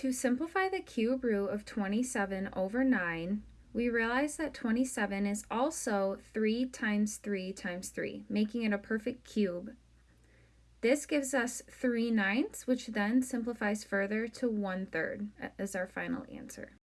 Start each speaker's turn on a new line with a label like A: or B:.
A: To simplify the cube root of 27 over 9, we realize that 27 is also 3 times 3 times 3, making it a perfect cube. This gives us 3 ninths, which then simplifies further to 1 third as our final answer.